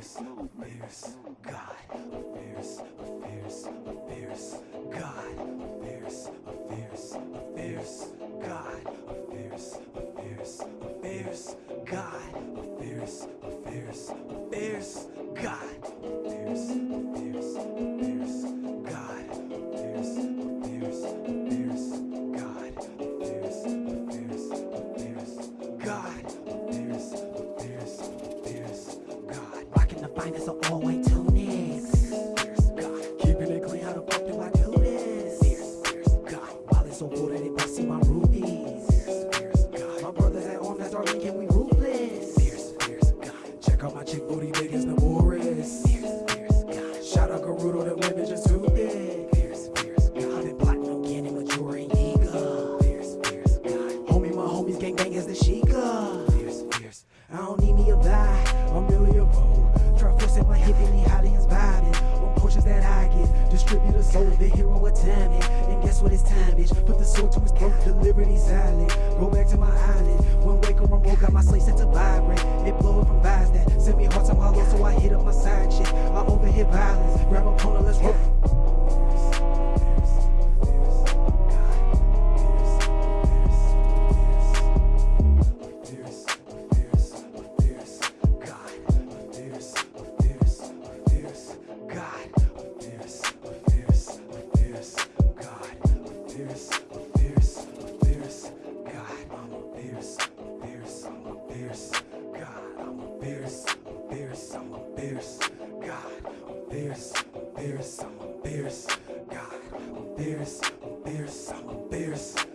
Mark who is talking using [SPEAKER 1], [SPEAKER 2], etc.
[SPEAKER 1] fierce, fierce God, fierce.
[SPEAKER 2] Rocking the finest of all white tunics. Keeping it clean, how the fuck do I do this? While it's so full that it might see my rubies. My brothers at home, that's Darlene, can we ruthless? Check out my chick booty big as the Morris. Shout out Gerudo, the women just too thick. I've been plotting on getting Majora and Yiga. Homie, my homies gang gang as the Sheikah. I don't need get, distributor sold the hero of timing. And guess what it's time, bitch? Put the sword to his throat, the these silent. Go back to my island. When wake or remote, got my slate set to vibrate. It blow it from vibes that send me hearts I'm hollow, so I hit up my side chick. I overhit violence, grab a I'm fierce, I'm
[SPEAKER 1] fierce. I'm fierce, God, I'm fierce, I'm fierce, I'm fierce. God, I'm fierce, I'm fierce, I'm fierce. God, I'm fierce, I'm fierce, I'm a fierce.